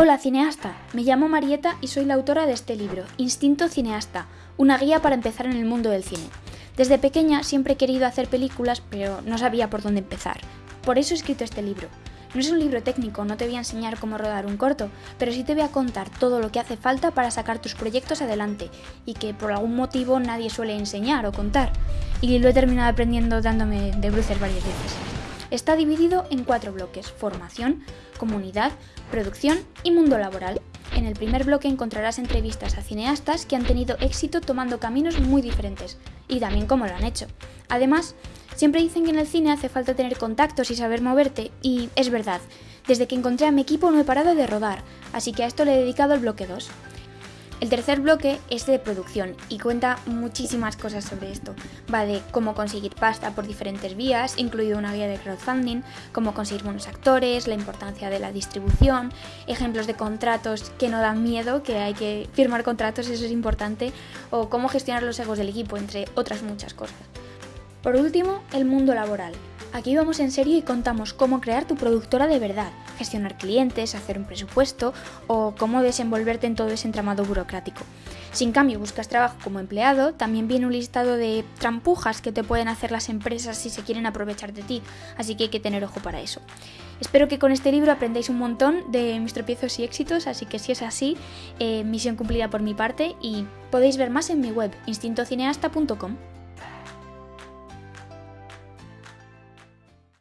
Hola cineasta, me llamo Marieta y soy la autora de este libro, Instinto Cineasta, una guía para empezar en el mundo del cine. Desde pequeña siempre he querido hacer películas, pero no sabía por dónde empezar. Por eso he escrito este libro. No es un libro técnico, no te voy a enseñar cómo rodar un corto, pero sí te voy a contar todo lo que hace falta para sacar tus proyectos adelante y que por algún motivo nadie suele enseñar o contar. Y lo he terminado aprendiendo dándome de bruces varias veces. Está dividido en cuatro bloques, formación, comunidad, producción y mundo laboral. En el primer bloque encontrarás entrevistas a cineastas que han tenido éxito tomando caminos muy diferentes y también cómo lo han hecho. Además, siempre dicen que en el cine hace falta tener contactos y saber moverte y es verdad. Desde que encontré a mi equipo no he parado de rodar, así que a esto le he dedicado el bloque 2. El tercer bloque es de producción y cuenta muchísimas cosas sobre esto. Va de cómo conseguir pasta por diferentes vías, incluido una guía de crowdfunding, cómo conseguir buenos actores, la importancia de la distribución, ejemplos de contratos que no dan miedo, que hay que firmar contratos, eso es importante, o cómo gestionar los egos del equipo, entre otras muchas cosas. Por último, el mundo laboral. Aquí vamos en serio y contamos cómo crear tu productora de verdad, gestionar clientes, hacer un presupuesto o cómo desenvolverte en todo ese entramado burocrático. Si en cambio buscas trabajo como empleado, también viene un listado de trampujas que te pueden hacer las empresas si se quieren aprovechar de ti, así que hay que tener ojo para eso. Espero que con este libro aprendáis un montón de mis tropiezos y éxitos, así que si es así, eh, misión cumplida por mi parte y podéis ver más en mi web, instintocineasta.com.